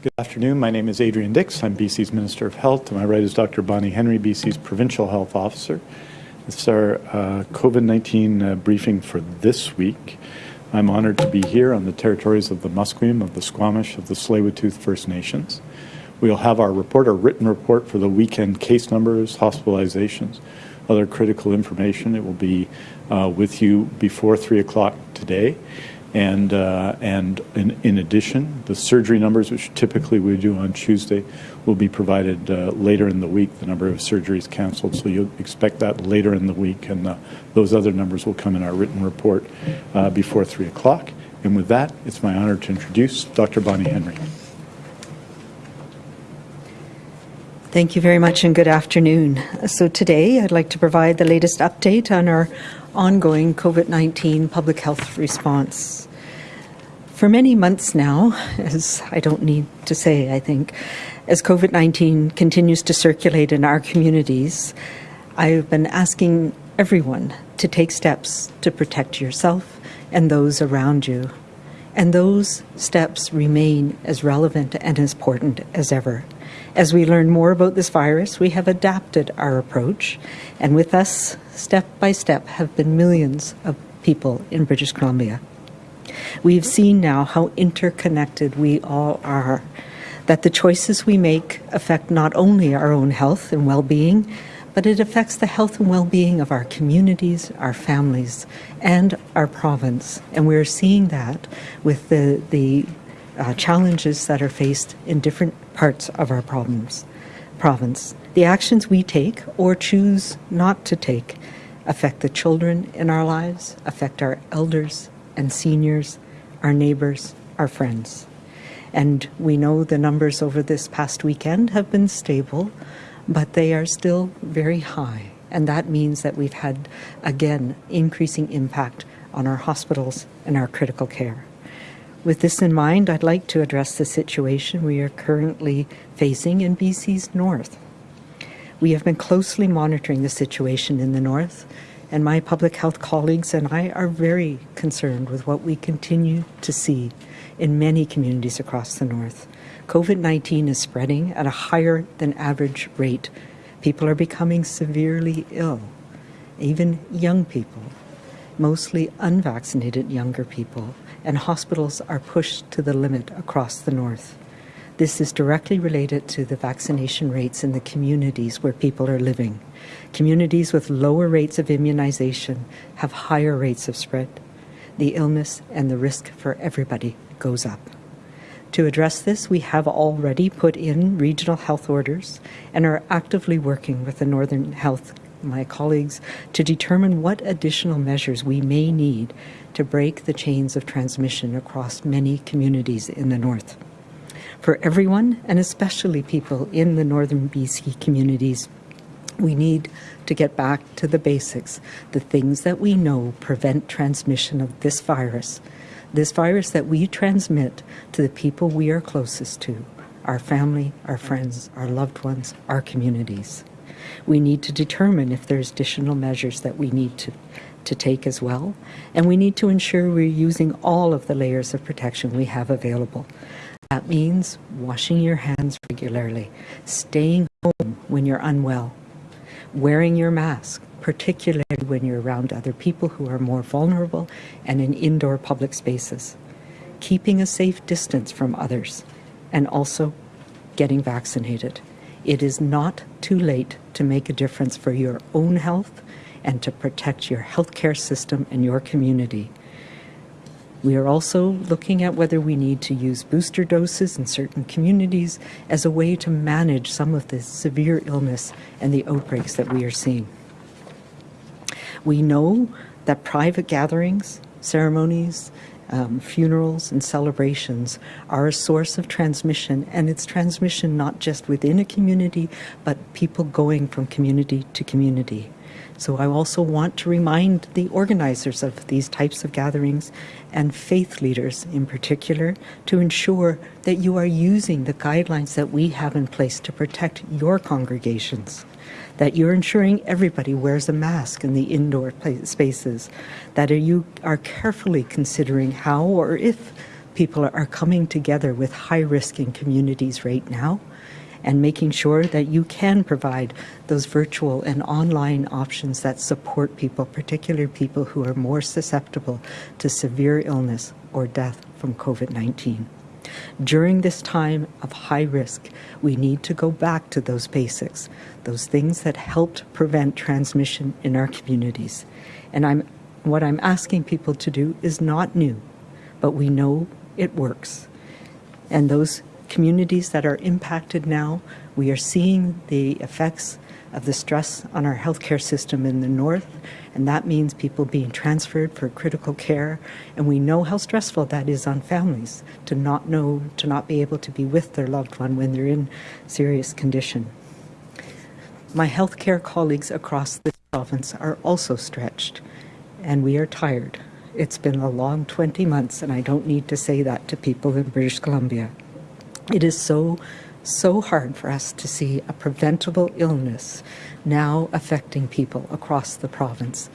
Good afternoon. My name is Adrian Dix. I'm BC's Minister of Health. To my right is Dr. Bonnie Henry, BC's Provincial Health Officer. This is our uh, COVID-19 uh, briefing for this week. I'm honored to be here on the territories of the Musqueam, of the Squamish, of the Tsleil-Waututh First Nations. We'll have our report, our written report for the weekend case numbers, hospitalizations, other critical information. It will be uh, with you before 3 o'clock today. And, uh, and in, in, addition, the surgery numbers, which typically we do on Tuesday, will be provided uh, later in the week, the number of surgeries canceled. So you'll expect that later in the week, and uh, those other numbers will come in our written report uh, before 3 o'clock. And with that, it's my honor to introduce Dr. Bonnie Henry. Thank you very much and good afternoon. So today I'd like to provide the latest update on our ongoing COVID-19 public health response. For many months now, as I don't need to say, I think, as COVID-19 continues to circulate in our communities, I've been asking everyone to take steps to protect yourself and those around you. And those steps remain as relevant and as important as ever. As we learn more about this virus, we have adapted our approach, and with us, step by step, have been millions of people in British Columbia. We've seen now how interconnected we all are, that the choices we make affect not only our own health and well being, but it affects the health and well being of our communities, our families, and our province. And we're seeing that with the, the uh, challenges that are faced in different parts of our problems, province. The actions we take or choose not to take affect the children in our lives, affect our elders and seniors, our neighbors, our friends. And we know the numbers over this past weekend have been stable, but they are still very high. And that means that we've had, again, increasing impact on our hospitals and our critical care. With this in mind, I'd like to address the situation we are currently facing in BC's north. We have been closely monitoring the situation in the north, and my public health colleagues and I are very concerned with what we continue to see in many communities across the north. COVID 19 is spreading at a higher than average rate. People are becoming severely ill, even young people, mostly unvaccinated younger people and hospitals are pushed to the limit across the north. This is directly related to the vaccination rates in the communities where people are living. Communities with lower rates of immunization have higher rates of spread. The illness and the risk for everybody goes up. To address this, we have already put in regional health orders and are actively working with the Northern Health my colleagues to determine what additional measures we may need to break the chains of transmission across many communities in the north. For everyone, and especially people in the northern BC communities, we need to get back to the basics, the things that we know prevent transmission of this virus, this virus that we transmit to the people we are closest to, our family, our friends, our loved ones, our communities we need to determine if there's additional measures that we need to, to take as well. And we need to ensure we're using all of the layers of protection we have available. That means washing your hands regularly, staying home when you're unwell, wearing your mask, particularly when you're around other people who are more vulnerable and in indoor public spaces, keeping a safe distance from others, and also getting vaccinated. It is not too late to make a difference for your own health and to protect your healthcare system and your community. We are also looking at whether we need to use booster doses in certain communities as a way to manage some of the severe illness and the outbreaks that we are seeing. We know that private gatherings, ceremonies, um, funerals and celebrations are a source of transmission, and it's transmission not just within a community, but people going from community to community. So I also want to remind the organizers of these types of gatherings and faith leaders in particular to ensure that you are using the guidelines that we have in place to protect your congregations that you're ensuring everybody wears a mask in the indoor spaces, that you are carefully considering how or if people are coming together with high risk in communities right now and making sure that you can provide those virtual and online options that support people, particularly people who are more susceptible to severe illness or death from COVID 19. During this time of high risk, we need to go back to those basics, those things that helped prevent transmission in our communities. And I'm, what I'm asking people to do is not new, but we know it works. And those communities that are impacted now, we are seeing the effects of the stress on our healthcare system in the north, and that means people being transferred for critical care. And we know how stressful that is on families to not know, to not be able to be with their loved one when they're in serious condition. My healthcare colleagues across this province are also stretched, and we are tired. It's been a long 20 months, and I don't need to say that to people in British Columbia. It is so, so hard for us to see a preventable illness now affecting people across the province.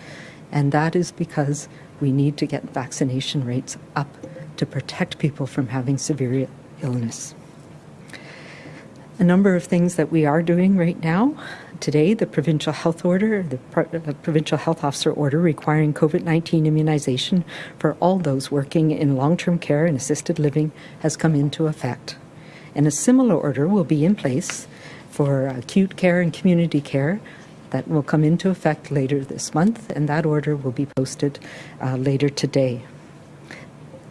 And that is because we need to get vaccination rates up to protect people from having severe illness. A number of things that we are doing right now. Today, the provincial health order, the provincial health officer order requiring COVID 19 immunization for all those working in long term care and assisted living has come into effect. And a similar order will be in place for acute care and community care that will come into effect later this month, and that order will be posted uh, later today.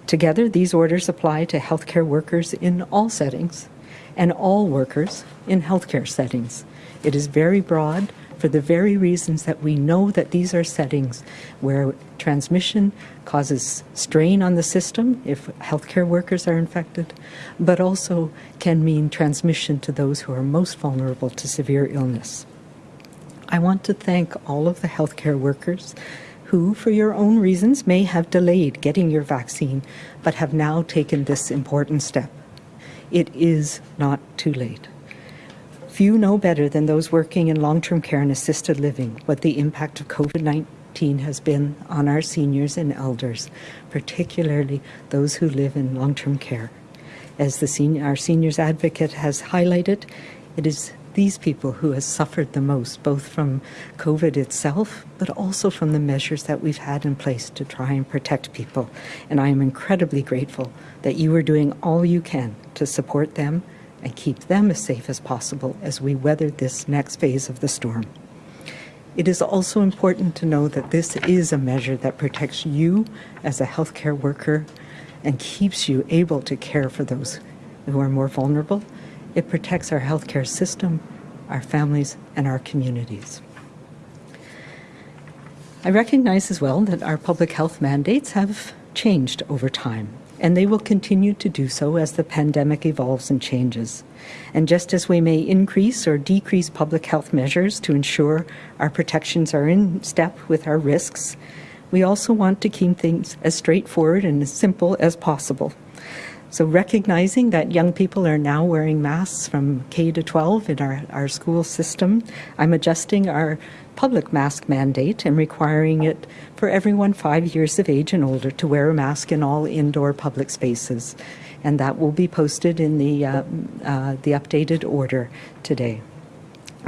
Together, these orders apply to healthcare workers in all settings and all workers in healthcare settings. It is very broad for the very reasons that we know that these are settings where transmission causes strain on the system if healthcare workers are infected, but also can mean transmission to those who are most vulnerable to severe illness. I want to thank all of the healthcare workers who, for your own reasons, may have delayed getting your vaccine, but have now taken this important step. It is not too late. Few know better than those working in long term care and assisted living what the impact of COVID 19 has been on our seniors and elders, particularly those who live in long term care. As the senior, our seniors advocate has highlighted, it is these people who have suffered the most, both from COVID itself, but also from the measures that we've had in place to try and protect people. And I am incredibly grateful that you are doing all you can to support them and keep them as safe as possible as we weather this next phase of the storm. It is also important to know that this is a measure that protects you as a healthcare worker and keeps you able to care for those who are more vulnerable. It protects our healthcare system, our families, and our communities. I recognize as well that our public health mandates have changed over time and they will continue to do so as the pandemic evolves and changes. And just as we may increase or decrease public health measures to ensure our protections are in step with our risks, we also want to keep things as straightforward and as simple as possible. So recognizing that young people are now wearing masks from K to 12 in our, our school system, I'm adjusting our public mask mandate and requiring it for everyone five years of age and older to wear a mask in all indoor public spaces. And that will be posted in the, uh, uh, the updated order today.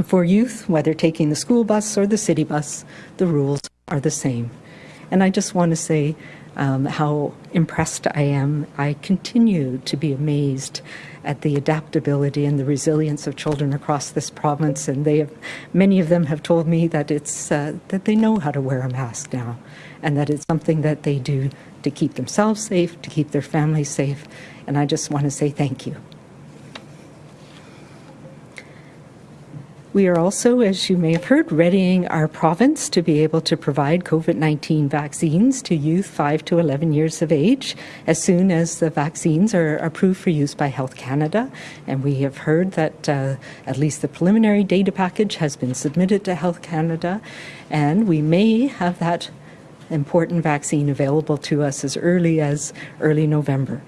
For youth, whether taking the school bus or the city bus, the rules are the same. And I just want to say um, how impressed I am. I continue to be amazed at the adaptability and the resilience of children across this province, and they have, many of them have told me that it's uh, that they know how to wear a mask now, and that it's something that they do to keep themselves safe, to keep their families safe, and I just want to say thank you. We are also, as you may have heard, readying our province to be able to provide COVID 19 vaccines to youth 5 to 11 years of age as soon as the vaccines are approved for use by Health Canada. And we have heard that uh, at least the preliminary data package has been submitted to Health Canada, and we may have that important vaccine available to us as early as early November.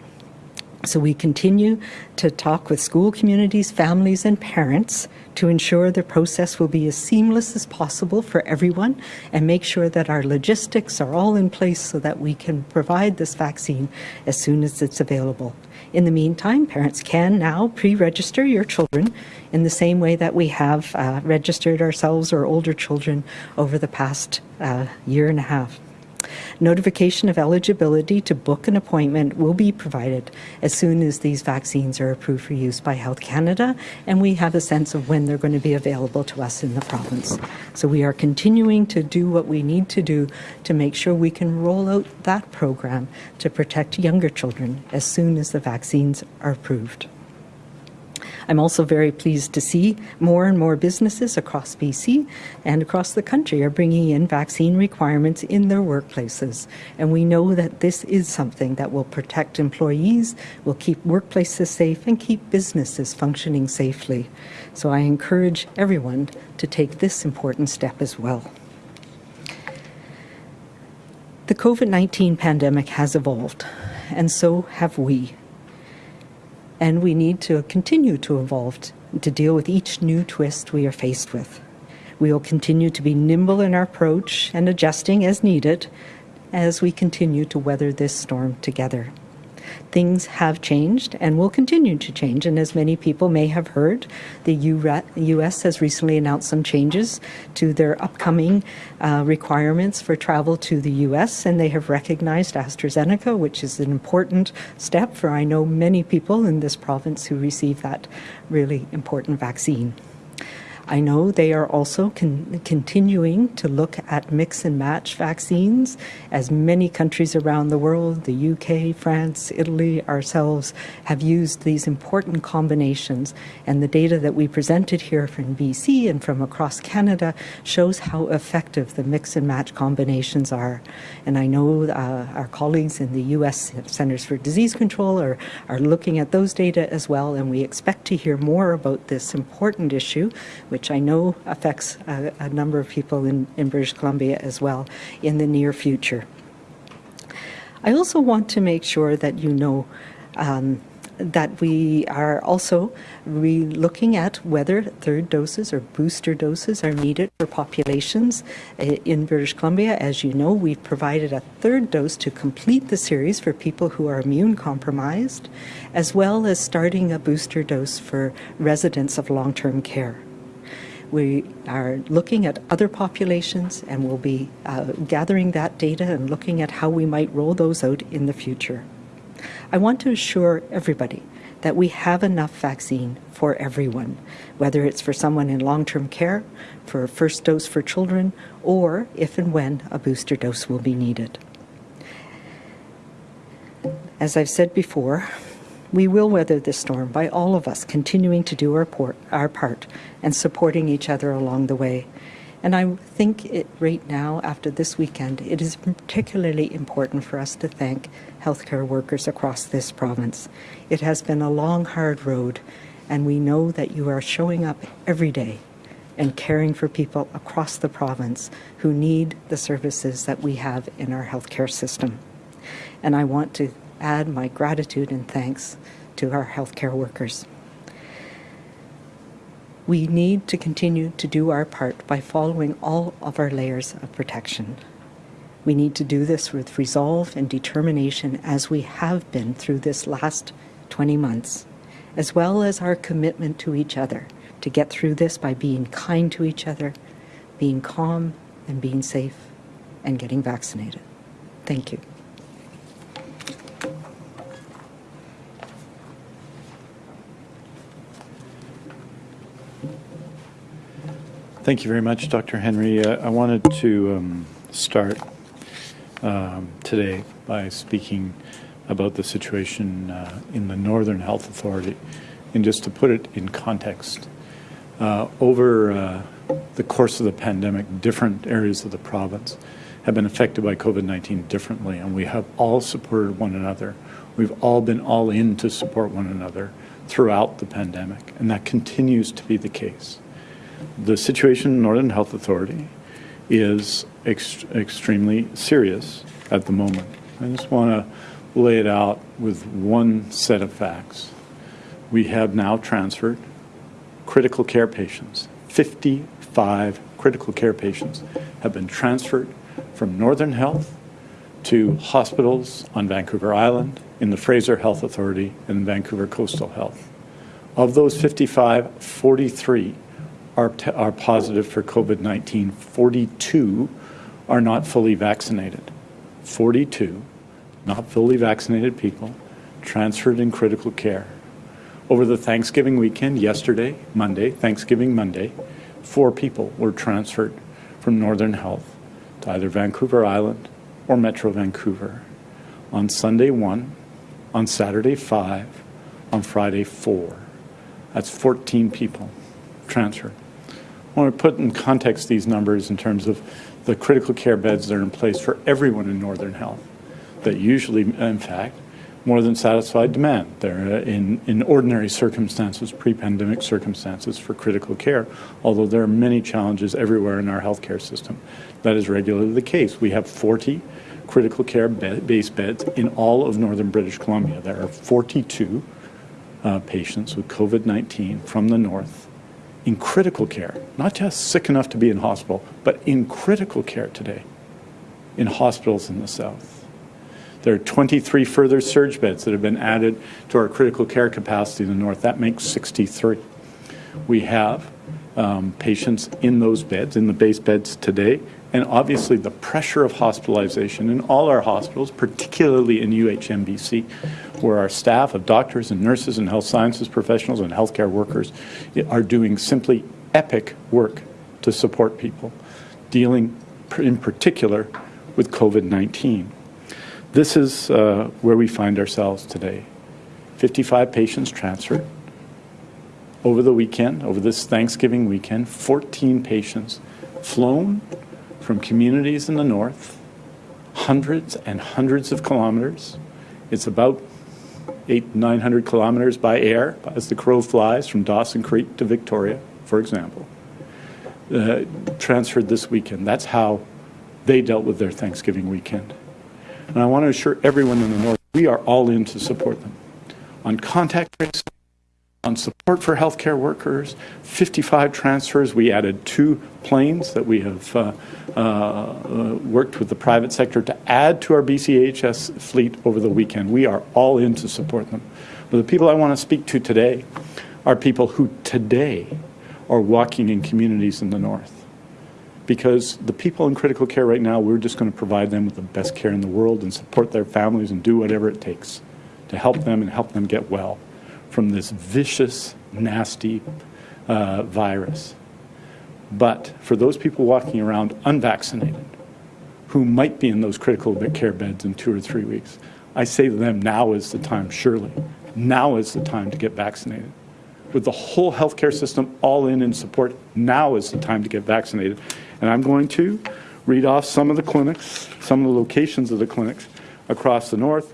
So we continue to talk with school communities, families, and parents to ensure the process will be as seamless as possible for everyone and make sure that our logistics are all in place so that we can provide this vaccine as soon as it's available. In the meantime, parents can now pre-register your children in the same way that we have uh, registered ourselves or older children over the past uh, year and a half. Notification of eligibility to book an appointment will be provided as soon as these vaccines are approved for use by Health Canada and we have a sense of when they're going to be available to us in the province. So we are continuing to do what we need to do to make sure we can roll out that program to protect younger children as soon as the vaccines are approved. I'm also very pleased to see more and more businesses across BC and across the country are bringing in vaccine requirements in their workplaces. And we know that this is something that will protect employees, will keep workplaces safe, and keep businesses functioning safely. So I encourage everyone to take this important step as well. The COVID 19 pandemic has evolved, and so have we and we need to continue to evolve to deal with each new twist we are faced with. We will continue to be nimble in our approach and adjusting as needed as we continue to weather this storm together. Things have changed and will continue to change. And as many people may have heard, the U.S. has recently announced some changes to their upcoming uh, requirements for travel to the U.S. And they have recognized AstraZeneca, which is an important step for I know many people in this province who receive that really important vaccine. I know they are also con continuing to look at mix and match vaccines, as many countries around the world, the UK, France, Italy, ourselves, have used these important combinations. And the data that we presented here from BC and from across Canada shows how effective the mix and match combinations are. And I know uh, our colleagues in the US Centers for Disease Control are, are looking at those data as well, and we expect to hear more about this important issue which I know affects a, a number of people in, in British Columbia as well in the near future. I also want to make sure that you know um, that we are also looking at whether third doses or booster doses are needed for populations uh, in British Columbia. As you know, we've provided a third dose to complete the series for people who are immune compromised, as well as starting a booster dose for residents of long-term care. We are looking at other populations and we'll be uh, gathering that data and looking at how we might roll those out in the future. I want to assure everybody that we have enough vaccine for everyone, whether it's for someone in long-term care, for a first dose for children, or if and when a booster dose will be needed. As I've said before, we will weather this storm by all of us continuing to do our, port, our part and supporting each other along the way. And I think it, right now, after this weekend, it is particularly important for us to thank healthcare workers across this province. It has been a long, hard road, and we know that you are showing up every day and caring for people across the province who need the services that we have in our healthcare system. And I want to add my gratitude and thanks to our healthcare workers. We need to continue to do our part by following all of our layers of protection. We need to do this with resolve and determination as we have been through this last 20 months, as well as our commitment to each other to get through this by being kind to each other, being calm and being safe, and getting vaccinated. Thank you. Thank you very much, Dr. Henry. Uh, I wanted to um, start um, today by speaking about the situation uh, in the Northern Health Authority. And just to put it in context, uh, over uh, the course of the pandemic, different areas of the province have been affected by COVID-19 differently, and we have all supported one another. We've all been all in to support one another throughout the pandemic, and that continues to be the case the situation in Northern Health Authority is ext extremely serious at the moment. I just want to lay it out with one set of facts. We have now transferred critical care patients. 55 critical care patients have been transferred from Northern Health to hospitals on Vancouver Island, in the Fraser Health Authority, and Vancouver Coastal Health. Of those 55, 43 are, are positive for COVID 19. 42 are not fully vaccinated. 42 not fully vaccinated people transferred in critical care. Over the Thanksgiving weekend, yesterday, Monday, Thanksgiving Monday, four people were transferred from Northern Health to either Vancouver Island or Metro Vancouver. On Sunday, one. On Saturday, five. On Friday, four. That's 14 people transferred. Want to put in context these numbers in terms of the critical care beds that are in place for everyone in Northern Health that usually, in fact, more than satisfied demand. They're in, in ordinary circumstances, pre-pandemic circumstances for critical care, although there are many challenges everywhere in our healthcare system. That is regularly the case. We have 40 critical care base beds in all of northern British Columbia. There are 42 uh, patients with COVID-19 from the north in critical care, not just sick enough to be in hospital, but in critical care today in hospitals in the south. There are 23 further surge beds that have been added to our critical care capacity in the north. That makes 63. We have um, patients in those beds, in the base beds today, and obviously the pressure of hospitalization in all our hospitals, particularly in UHNBC, where our staff of doctors and nurses and health sciences professionals and healthcare workers are doing simply epic work to support people, dealing in particular with COVID 19. This is uh, where we find ourselves today. 55 patients transferred. Over the weekend, over this Thanksgiving weekend, 14 patients flown from communities in the north, hundreds and hundreds of kilometers. It's about eight, 900 kilometers by air as the crow flies from Dawson Creek to Victoria, for example. Uh, transferred this weekend. That's how they dealt with their Thanksgiving weekend. And I want to assure everyone in the North, we are all in to support them. On contact tracing, on support for healthcare workers, 55 transfers. We added two planes that we have uh, uh, worked with the private sector to add to our BCEHS fleet over the weekend. We are all in to support them. But the people I want to speak to today are people who today are walking in communities in the North because the people in critical care right now, we're just going to provide them with the best care in the world and support their families and do whatever it takes to help them and help them get well from this vicious, nasty uh, virus. But for those people walking around unvaccinated, who might be in those critical care beds in two or three weeks, I say to them, now is the time, surely. Now is the time to get vaccinated. With the whole healthcare system all in in support, now is the time to get vaccinated. And I'm going to read off some of the clinics, some of the locations of the clinics across the north.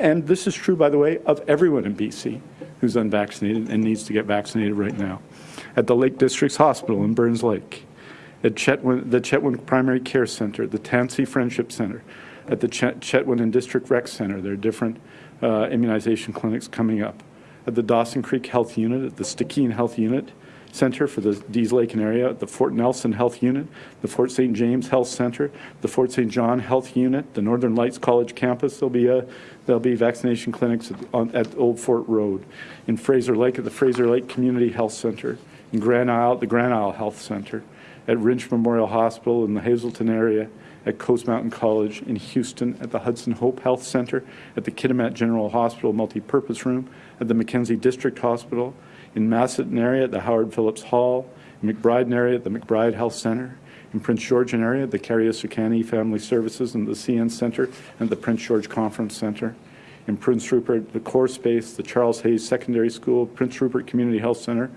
And this is true, by the way, of everyone in BC who's unvaccinated and needs to get vaccinated right now. At the Lakes District Hospital in Burns Lake, at Chetwynd, the Chetwynd Primary Care Center, the Tansi Friendship Center, at the Chet, Chetwynd and District Rec Center. There are different uh, immunization clinics coming up. At the Dawson Creek Health Unit, at the Stikine Health Unit, Center for the Dease Lake area, the Fort Nelson Health Unit, the Fort St. James Health Center, the Fort St. John Health Unit, the Northern Lights College campus. There'll be a there'll be vaccination clinics at, on, at Old Fort Road, in Fraser Lake at the Fraser Lake Community Health Center, in Granisle at the Granisle Health Center, at Wrinch Memorial Hospital in the Hazelton area, at Coast Mountain College in Houston, at the Hudson Hope Health Center, at the Kitimat General Hospital Multipurpose Room, at the Mackenzie District Hospital in Macedon area at the Howard Phillips Hall, in McBride area at the McBride Health Center, in Prince Georgian area at the Carrier Sekani Family Services and the CN Center and the Prince George Conference Center, in Prince Rupert the Core Space, the Charles Hays Secondary School, Prince Rupert Community Health Center,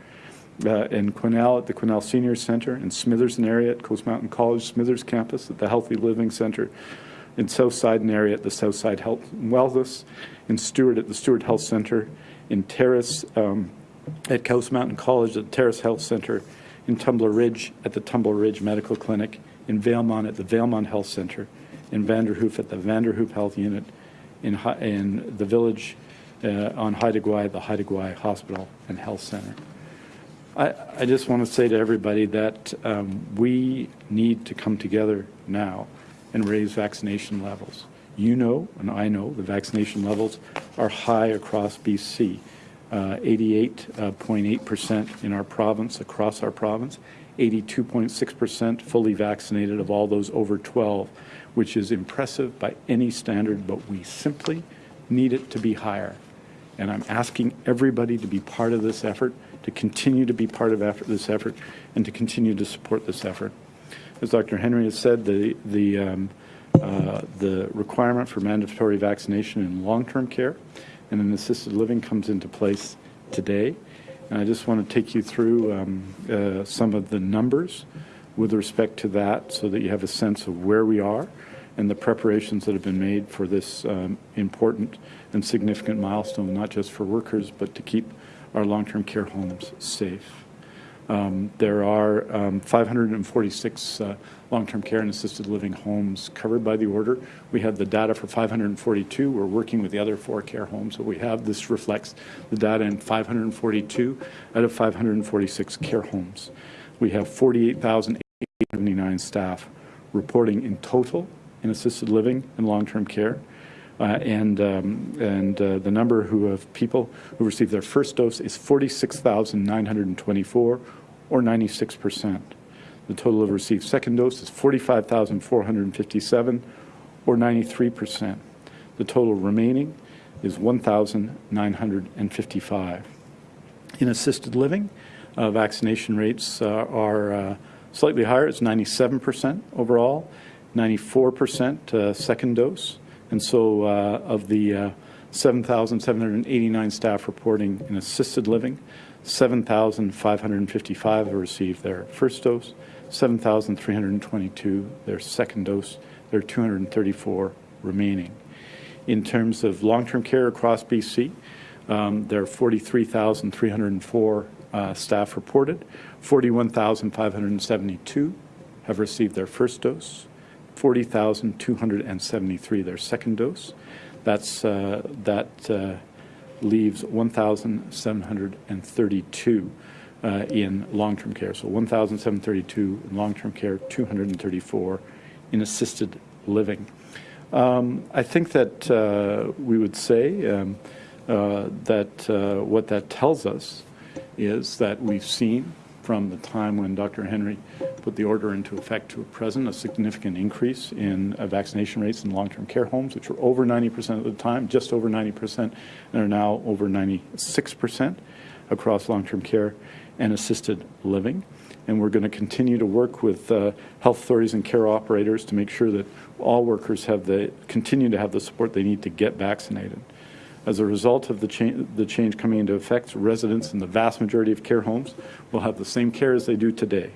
uh, in Quesnel at the Quesnel Senior Center, in Smithers area at Coast Mountain College Smithers Campus at the Healthy Living Center, in Southside area at the Southside Health and Wellness, in Stewart at the Stewart Health Center, in Terrace um, at Coast Mountain College at the Terrace Health Center, in Tumbler Ridge at the Tumbler Ridge Medical Clinic, in Valemount at the Valemount Health Center, in Vanderhoof at the Vanderhoof Health Unit, in, in the village uh, on Haida Gwaii, the Haida Gwaii Hospital and Health Center. I, I just want to say to everybody that um, we need to come together now and raise vaccination levels. You know, and I know, the vaccination levels are high across BC. Uh, 88.8% in our province, across our province, 82.6% fully vaccinated of all those over 12, which is impressive by any standard, but we simply need it to be higher. And I'm asking everybody to be part of this effort, to continue to be part of effort, this effort, and to continue to support this effort. As Dr. Henry has said, the, the, um, uh, the requirement for mandatory vaccination in long-term care and in assisted living comes into place today. And I just want to take you through um, uh, some of the numbers with respect to that so that you have a sense of where we are and the preparations that have been made for this um, important and significant milestone, not just for workers, but to keep our long-term care homes safe. Um, there are um, 546 uh, long-term care and assisted living homes covered by the order. We have the data for 542. We're working with the other four care homes that we have. This reflects the data in 542 out of 546 care homes. We have 48,879 staff reporting in total in assisted living and long-term care. Uh, and um, and uh, the number who have people who received their first dose is 46,924, or 96 percent. The total of received second dose is 45,457, or 93 percent. The total remaining is 1,955. In assisted living, uh, vaccination rates uh, are uh, slightly higher. It's 97 percent overall, 94 percent uh, second dose. And so uh, of the uh, 7,789 staff reporting in assisted living, 7,555 have received their first dose, 7,322 their second dose, there are 234 remaining. In terms of long-term care across BC, um, there are 43,304 uh, staff reported, 41,572 have received their first dose, 40,273 their second dose. That's, uh, that uh, leaves 1,732 uh, in long-term care. So 1,732 in long-term care, 234 in assisted living. Um, I think that uh, we would say um, uh, that uh, what that tells us is that we've seen from the time when Dr. Henry put the order into effect to present, a significant increase in uh, vaccination rates in long-term care homes, which were over 90% at the time, just over 90%, and are now over 96% across long-term care and assisted living. And we're going to continue to work with uh, health authorities and care operators to make sure that all workers have the continue to have the support they need to get vaccinated. As a result of the, cha the change coming into effect, residents in the vast majority of care homes will have the same care as they do today,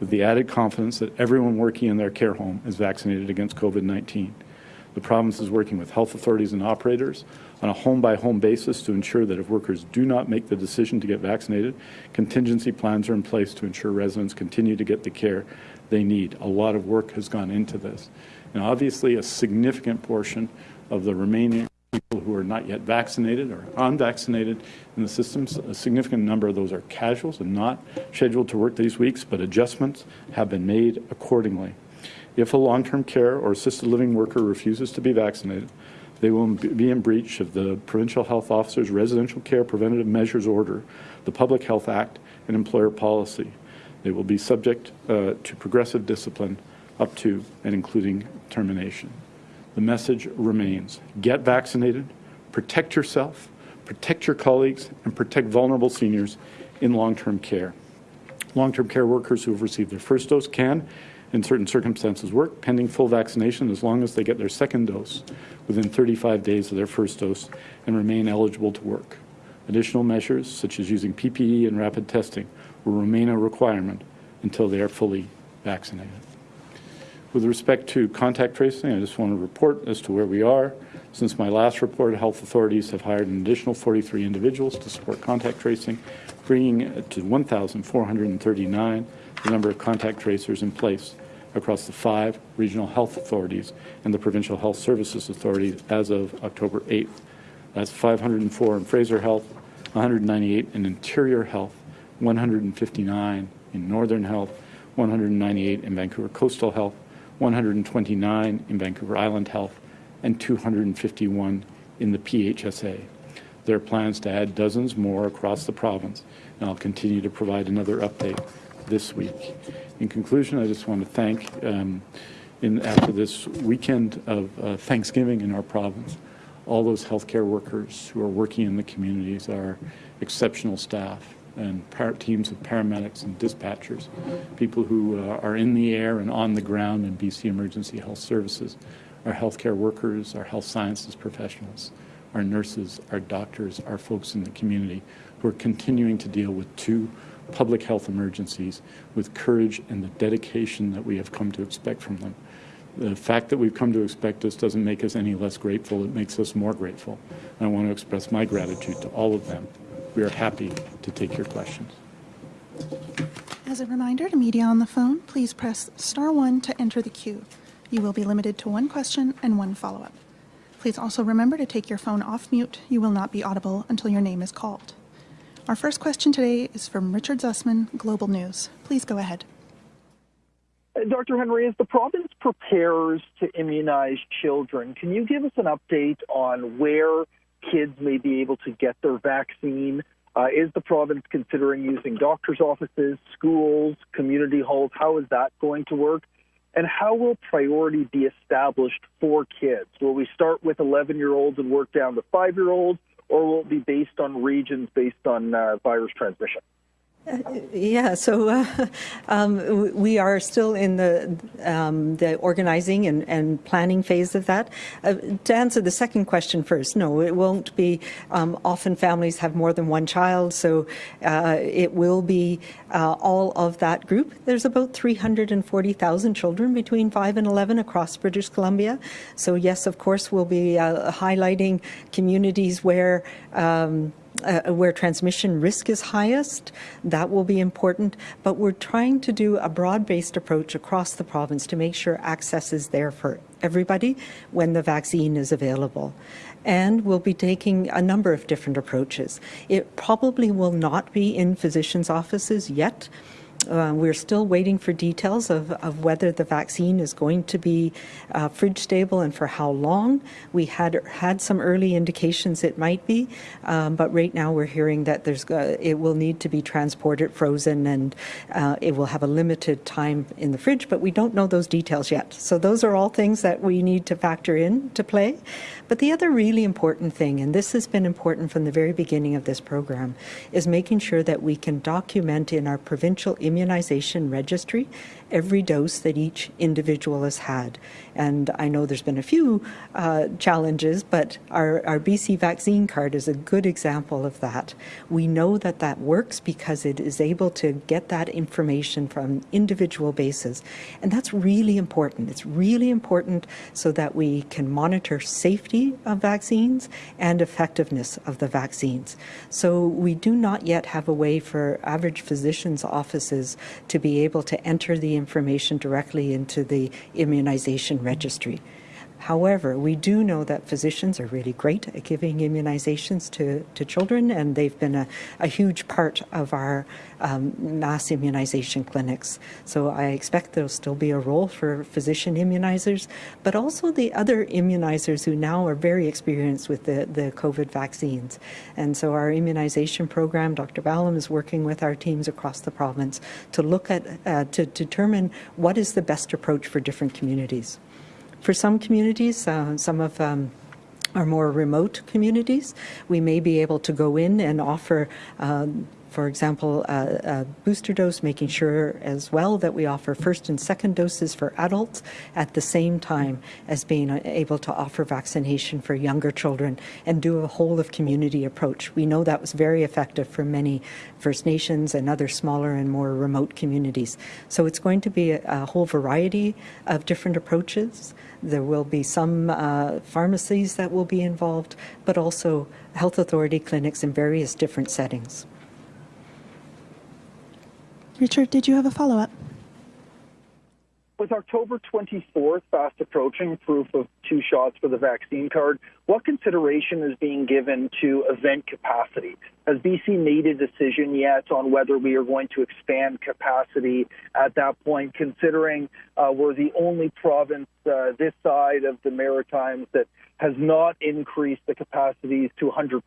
with the added confidence that everyone working in their care home is vaccinated against COVID-19. The province is working with health authorities and operators on a home-by-home -home basis to ensure that if workers do not make the decision to get vaccinated, contingency plans are in place to ensure residents continue to get the care they need. A lot of work has gone into this. And obviously, a significant portion of the remaining people who are not yet vaccinated or unvaccinated in the systems. A significant number of those are casuals and not scheduled to work these weeks, but adjustments have been made accordingly. If a long-term care or assisted living worker refuses to be vaccinated, they will be in breach of the Provincial Health Officer's Residential Care Preventative Measures Order, the Public Health Act, and employer policy. They will be subject uh, to progressive discipline up to and including termination the message remains. Get vaccinated, protect yourself, protect your colleagues, and protect vulnerable seniors in long-term care. Long-term care workers who have received their first dose can, in certain circumstances, work pending full vaccination as long as they get their second dose within 35 days of their first dose and remain eligible to work. Additional measures, such as using PPE and rapid testing, will remain a requirement until they are fully vaccinated. With respect to contact tracing, I just want to report as to where we are. Since my last report, health authorities have hired an additional 43 individuals to support contact tracing, bringing it to 1,439 the number of contact tracers in place across the five regional health authorities and the Provincial Health Services Authority as of October 8th. That's 504 in Fraser Health, 198 in Interior Health, 159 in Northern Health, 198 in Vancouver Coastal Health, 129 in Vancouver Island Health, and 251 in the PHSA. There are plans to add dozens more across the province, and I'll continue to provide another update this week. In conclusion, I just want to thank, um, in, after this weekend of uh, Thanksgiving in our province, all those healthcare workers who are working in the communities, our exceptional staff, and teams of paramedics and dispatchers, people who uh, are in the air and on the ground in BC Emergency Health Services, our healthcare workers, our health sciences professionals, our nurses, our doctors, our folks in the community who are continuing to deal with two public health emergencies with courage and the dedication that we have come to expect from them. The fact that we've come to expect this doesn't make us any less grateful, it makes us more grateful. And I want to express my gratitude to all of them. We are happy to take your questions. As a reminder to media on the phone, please press star one to enter the queue. You will be limited to one question and one follow-up. Please also remember to take your phone off mute. You will not be audible until your name is called. Our first question today is from Richard Zussman, Global News. Please go ahead. Dr. Henry, as the province prepares to immunize children, can you give us an update on where kids may be able to get their vaccine? Uh, is the province considering using doctors' offices, schools, community halls? How is that going to work? And how will priority be established for kids? Will we start with 11 year olds and work down to five year olds, or will it be based on regions based on uh, virus transmission? Yeah, so uh, um, we are still in the um, the organizing and, and, planning phase of that. Uh, to answer the second question first, no, it won't be. Um, often families have more than one child, so uh, it will be uh, all of that group. There's about 340,000 children between 5 and 11 across British Columbia. So yes, of course, we'll be uh, highlighting communities where um, uh, where transmission risk is highest. That will be important. But we're trying to do a broad based approach across the province to make sure access is there for everybody when the vaccine is available. And we'll be taking a number of different approaches. It probably will not be in physicians' offices yet. Uh, we're still waiting for details of, of, whether the vaccine is going to be uh, fridge stable and for how long. We had had some early indications it might be, um, but right now we're hearing that there's uh, it will need to be transported frozen and uh, it will have a limited time in the fridge, but we don't know those details yet. So those are all things that we need to factor in to play. But the other really important thing, and this has been important from the very beginning of this program, is making sure that we can document in our provincial immunization registry every dose that each individual has had. And I know there's been a few uh, challenges, but our, our BC vaccine card is a good example of that. We know that that works because it is able to get that information from individual basis. And that's really important. It's really important so that we can monitor safety of vaccines and effectiveness of the vaccines. So we do not yet have a way for average physicians' offices to be able to enter the information directly into the immunization registry. However, we do know that physicians are really great at giving immunizations to, to children, and they've been a, a huge part of our um, mass immunization clinics. So I expect there'll still be a role for physician immunizers, but also the other immunizers who now are very experienced with the, the COVID vaccines. And so our immunization program, Dr. Ballem is working with our teams across the province to look at, uh, to determine what is the best approach for different communities. For some communities, uh, some of um, our more remote communities, we may be able to go in and offer um, for example, a, a, booster dose, making sure as well that we offer first and second doses for adults at the same time as being able to offer vaccination for younger children and do a whole of community approach. We know that was very effective for many First Nations and other smaller and more remote communities. So it's going to be a, a whole variety of different approaches. There will be some uh, pharmacies that will be involved, but also health authority clinics in various different settings. Richard, did you have a follow up? With October 24th fast approaching, proof of two shots for the vaccine card, what consideration is being given to event capacity? Has BC made a decision yet on whether we are going to expand capacity at that point, considering uh, we're the only province uh, this side of the Maritimes that has not increased the capacities to 100%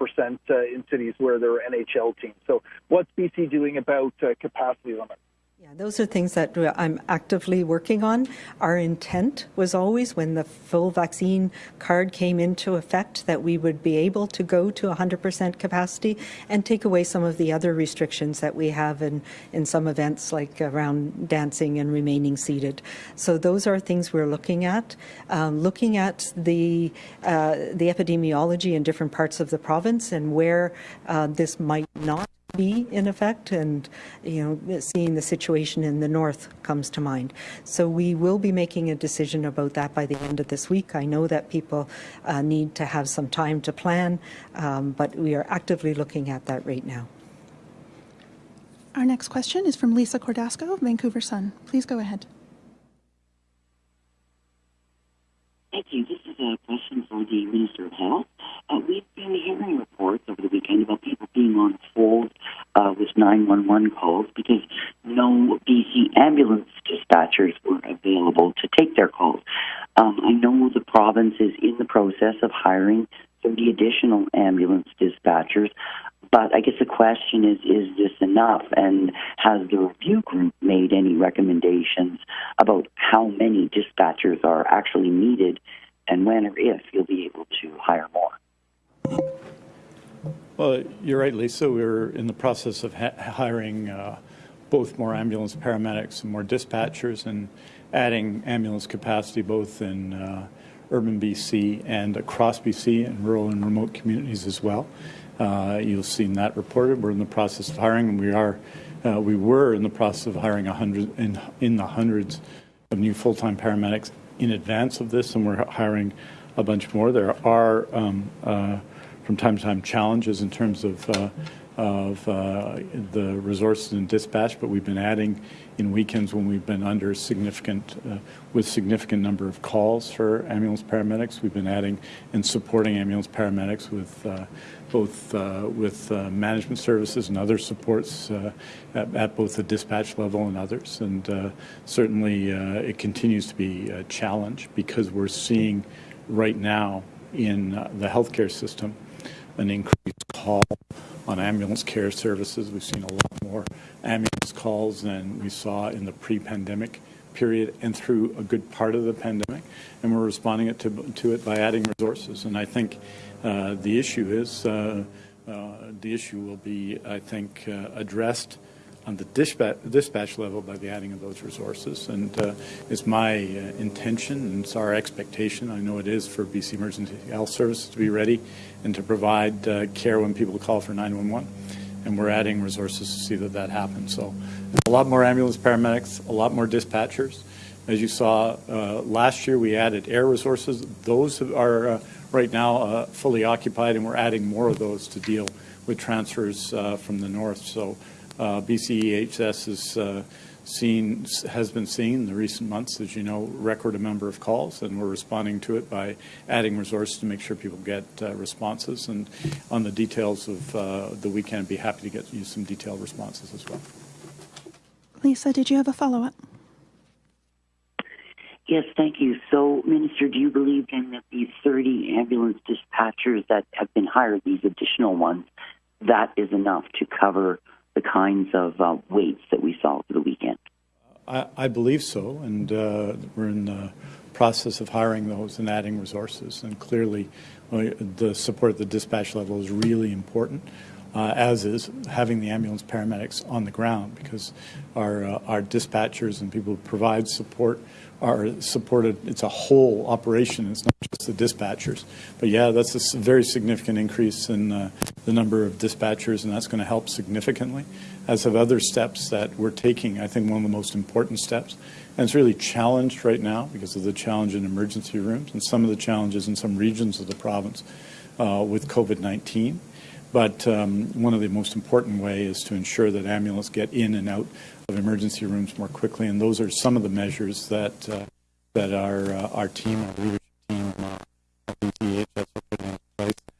uh, in cities where there are NHL teams? So, what's BC doing about uh, capacity limits? Yeah, those are things that I'm actively working on. Our intent was always when the full vaccine card came into effect that we would be able to go to 100% capacity and take away some of the other restrictions that we have in, in some events like around dancing and remaining seated. So those are things we're looking at. Um, looking at the, uh, the epidemiology in different parts of the province and where uh, this might not be in effect and you know seeing the situation in the north comes to mind. So we will be making a decision about that by the end of this week. I know that people uh, need to have some time to plan um, but we are actively looking at that right now. Our next question is from lisa cordasco of vancouver sun. Please go ahead. Thank you. This is a question for the minister of health uh, we've been hearing reports over the weekend about people being on hold uh, with 911 calls because no BC ambulance dispatchers were available to take their calls. Um, I know the province is in the process of hiring 30 additional ambulance dispatchers, but I guess the question is, is this enough? And has the review group made any recommendations about how many dispatchers are actually needed and when or if you'll be able to hire more? Well, you're right, Lisa. We're in the process of hiring uh, both more ambulance paramedics and more dispatchers and adding ambulance capacity both in uh, urban BC and across BC and rural and remote communities as well. Uh, you've seen that reported. We're in the process of hiring, and we are uh, we were in the process of hiring a hundred in, in the hundreds of new full-time paramedics in advance of this, and we're hiring a bunch more. There are um, uh, from time to time challenges in terms of uh, of uh, the resources and dispatch, but we've been adding in weekends when we've been under significant, uh, with significant number of calls for ambulance paramedics. We've been adding and supporting ambulance paramedics with uh, both uh, with uh, management services and other supports at, at, both the dispatch level and others. And certainly it continues to be a challenge because we're seeing right now in the healthcare system an increased call on ambulance care services. We've seen a lot more ambulance calls than we saw in the pre-pandemic period and through a good part of the pandemic, and we're responding it to, to it by adding resources. And I think uh, the issue is uh, uh, the issue will be, I think, uh, addressed on the dispatch, dispatch, level by the adding of those resources. And uh, it's my uh, intention and it's our expectation, I know it is for BC Emergency Health Services to be ready and to provide uh, care when people call for 911. And we're adding resources to see that that happens. So a lot more ambulance paramedics, a lot more dispatchers. As you saw uh, last year, we added air resources. Those are uh, right now uh, fully occupied, and we're adding more of those to deal with transfers from the north. So uh, BCEHS has uh, seen has been seeing in the recent months, as you know, record a number of calls, and we're responding to it by adding resources to make sure people get uh, responses. And on the details of uh, the weekend, I'd be happy to get you some detailed responses as well. Lisa, did you have a follow-up? Yes, thank you. So, Minister, do you believe then that these 30 ambulance dispatchers that have been hired, these additional ones, that is enough to cover the kinds of uh, waits that we saw over the weekend? I, I believe so, and uh, we're in the process of hiring those and adding resources. And clearly, the support at the dispatch level is really important, uh, as is having the ambulance paramedics on the ground because our uh, our dispatchers and people who provide support are supported. It's a whole operation. It's not just the dispatchers. But yeah, that's a very significant increase in uh, the number of dispatchers, and that's going to help significantly, as have other steps that we're taking. I think one of the most important steps, and it's really challenged right now because of the challenge in emergency rooms and some of the challenges in some regions of the province uh, with COVID-19. But um, one of the most important way is to ensure that ambulances get in and out of emergency rooms more quickly, and those are some of the measures that uh, that our uh, our team, leadership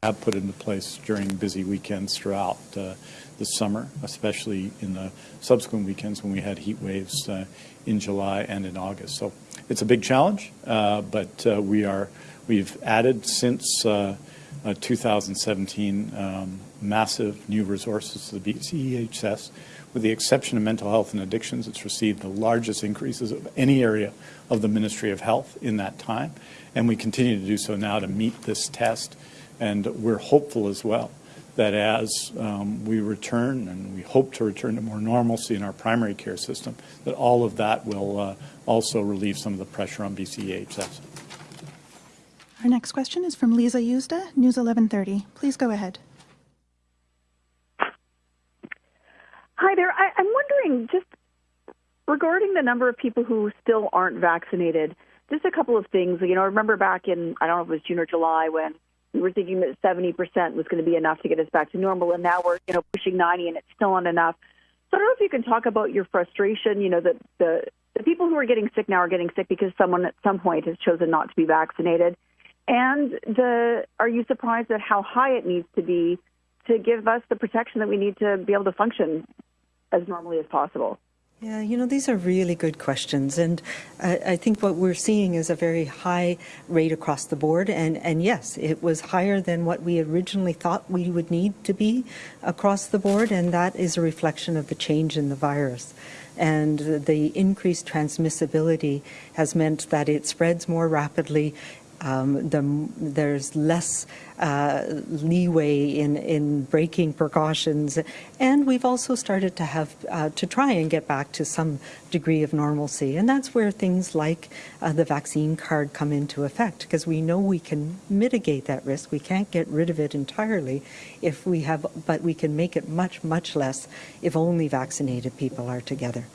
have put into place during busy weekends throughout uh, the summer, especially in the subsequent weekends when we had heat waves uh, in July and in August. So it's a big challenge, uh, but uh, we are we've added since uh, uh, 2017 um, massive new resources to the BCEHS. With the exception of mental health and addictions, it's received the largest increases of any area of the Ministry of Health in that time, and we continue to do so now to meet this test. And we're hopeful as well that as um, we return, and we hope to return to more normalcy in our primary care system, that all of that will uh, also relieve some of the pressure on BCEHS. Our next question is from Lisa Yuzda, News 1130. Please go ahead. Hi there. I, I'm wondering just regarding the number of people who still aren't vaccinated. Just a couple of things. You know, I remember back in I don't know if it was June or July when we were thinking that 70% was going to be enough to get us back to normal, and now we're you know pushing 90, and it's still not enough. So I don't know if you can talk about your frustration. You know, that the the people who are getting sick now are getting sick because someone at some point has chosen not to be vaccinated. And the are you surprised at how high it needs to be to give us the protection that we need to be able to function as normally as possible? Yeah, you know, these are really good questions. And I, I, think what we're seeing is a very high rate across the board. And, and yes, it was higher than what we originally thought we would need to be across the board. And that is a reflection of the change in the virus. And the increased transmissibility has meant that it spreads more rapidly um, the, there's less uh, leeway in, in breaking precautions. And we've also started to have uh, to try and get back to some degree of normalcy. And that's where things like uh, the vaccine card come into effect because we know we can mitigate that risk. We can't get rid of it entirely if we have, but we can make it much, much less if only vaccinated people are together.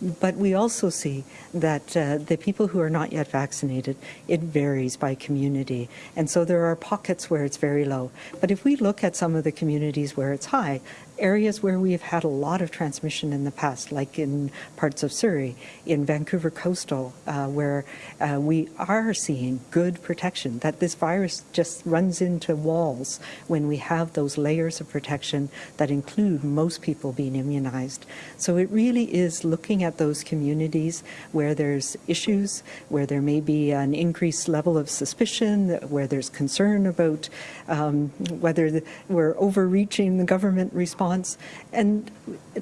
But we also see that uh, the people who are not yet vaccinated, it varies by community. And so there are pockets where it's very low. But if we look at some of the communities where it's high, areas where we've had a lot of transmission in the past, like in parts of Surrey, in Vancouver Coastal, uh, where uh, we are seeing good protection, that this virus just runs into walls when we have those layers of protection that include most people being immunized. So it really is looking at those communities where there's issues, where there may be an increased level of suspicion, where there's concern about um, whether the, we're overreaching the government response response and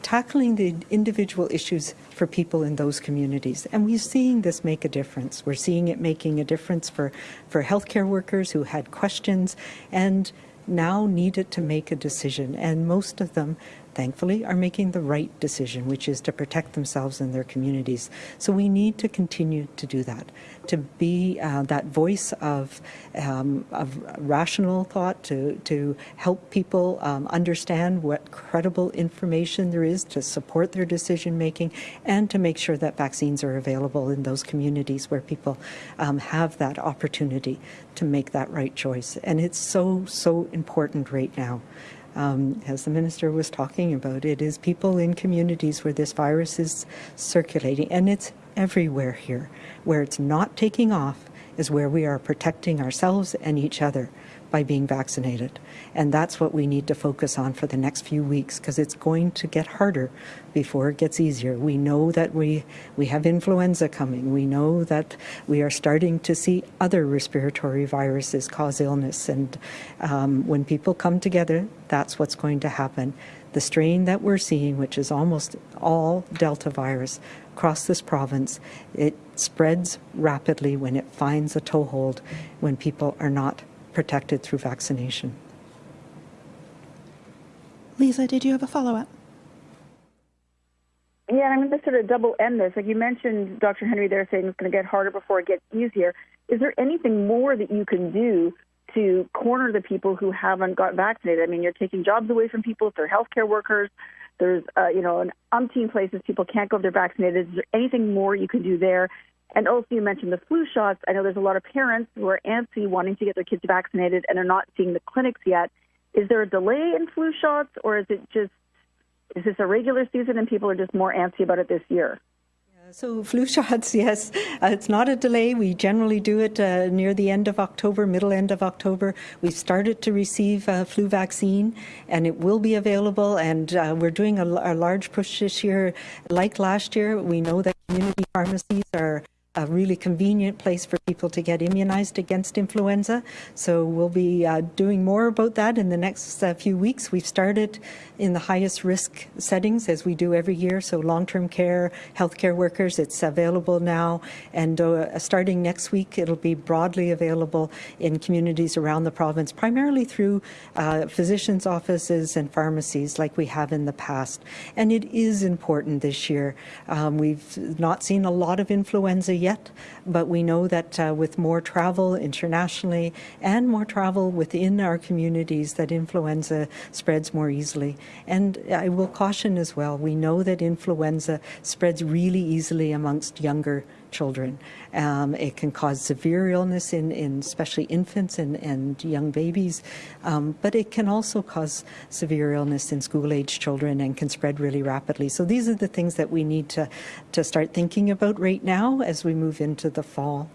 tackling the individual issues for people in those communities. And we're seeing this make a difference. We're seeing it making a difference for, for healthcare workers who had questions and now needed to make a decision. And most of them thankfully, are making the right decision, which is to protect themselves and their communities. So we need to continue to do that, to be uh, that voice of, um, of rational thought, to, to help people um, understand what credible information there is to support their decision making, and to make sure that vaccines are available in those communities where people um, have that opportunity to make that right choice. And it's so, so important right now um, as the minister was talking about, it is people in communities where this virus is circulating, and it's everywhere here. Where it's not taking off is where we are protecting ourselves and each other by being vaccinated. And that's what we need to focus on for the next few weeks because it's going to get harder before it gets easier. We know that we, we have influenza coming. We know that we are starting to see other respiratory viruses cause illness. And um, when people come together, that's what's going to happen. The strain that we're seeing, which is almost all Delta virus across this province, it spreads rapidly when it finds a toehold when people are not protected through vaccination. Lisa, did you have a follow up? Yeah, I'm going to sort of double end this. Like you mentioned, Dr. Henry, there saying it's going to get harder before it gets easier. Is there anything more that you can do to corner the people who haven't got vaccinated? I mean, you're taking jobs away from people if they're healthcare workers. There's, uh, you know, an umpteen places people can't go if they're vaccinated. Is there anything more you can do there? And also, you mentioned the flu shots. I know there's a lot of parents who are antsy wanting to get their kids vaccinated and are not seeing the clinics yet. is there a delay in flu shots, or is it just is this a regular season and people are just more antsy about it this year? So flu shots, yes, uh, it's not a delay. We generally do it uh, near the end of October, middle end of October. We've started to receive uh, flu vaccine, and it will be available. And uh, we're doing a, a large push this year, like last year. We know that community pharmacies are a really convenient place for people to get immunized against influenza. So we'll be uh, doing more about that in the next uh, few weeks. We've started in the highest risk settings as we do every year. So long-term care, healthcare workers, it's available now. And uh, starting next week, it'll be broadly available in communities around the province, primarily through uh, physicians' offices and pharmacies like we have in the past. And it is important this year. Um, we've not seen a lot of influenza yet yet, but we know that uh, with more travel internationally and more travel within our communities, that influenza spreads more easily. And I will caution as well, we know that influenza spreads really easily amongst younger children. Um, it can cause severe illness in, in especially infants and, and young babies, um, but it can also cause severe illness in school-age children and can spread really rapidly. So these are the things that we need to, to start thinking about right now as we move into the fall.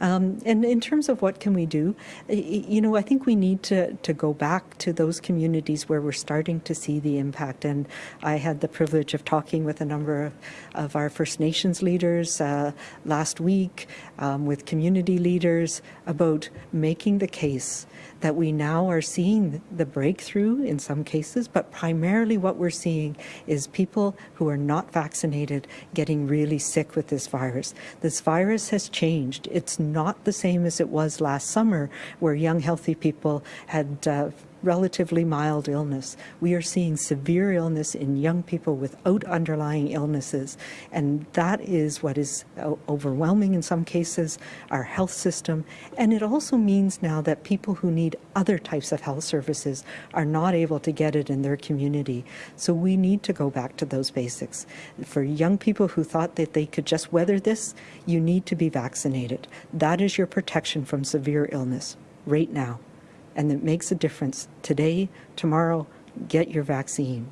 Um, and in terms of what can we do, you know, I think we need to, to go back to those communities where we're starting to see the impact. And I had the privilege of talking with a number of, of our First Nations leaders uh, last week, um, with community leaders about making the case that we now are seeing the breakthrough in some cases, but primarily what we're seeing is people who are not vaccinated getting really sick with this virus. This virus has changed. It's not the same as it was last summer, where young, healthy people had uh, relatively mild illness. We are seeing severe illness in young people without underlying illnesses, and that is what is uh, overwhelming in some cases our health system. And it also means now that people who need other types of health services are not able to get it in their community. So we need to go back to those basics. For young people who thought that they could just weather this, you need to be vaccinated. That is your protection from severe illness right now and it makes a difference today, tomorrow, get your vaccine.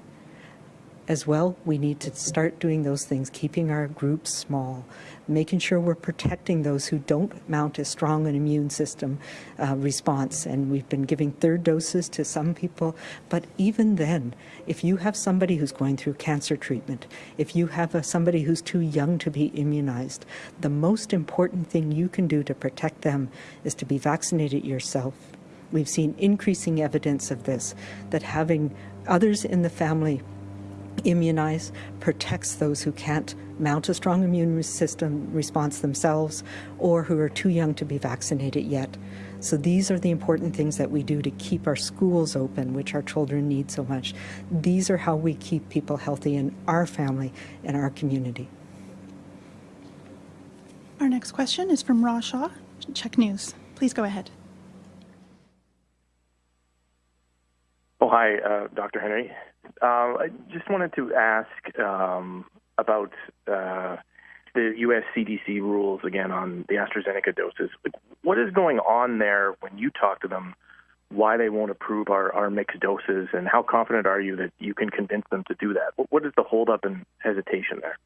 As well, we need to start doing those things, keeping our groups small, making sure we're protecting those who don't mount as strong an immune system uh, response. And we've been giving third doses to some people. But even then, if you have somebody who's going through cancer treatment, if you have a, somebody who's too young to be immunized, the most important thing you can do to protect them is to be vaccinated yourself We've seen increasing evidence of this, that having others in the family immunize protects those who can't mount a strong immune system response themselves or who are too young to be vaccinated yet. So these are the important things that we do to keep our schools open, which our children need so much. These are how we keep people healthy in our family and our community. Our next question is from Rob Shaw, CHEK News. Please go ahead. Oh, hi, uh, Dr. Henry. Uh, I just wanted to ask um, about uh, the U.S. CDC rules again on the AstraZeneca doses. What is going on there when you talk to them? Why they won't approve our, our mixed doses, and how confident are you that you can convince them to do that? What is the holdup and hesitation there?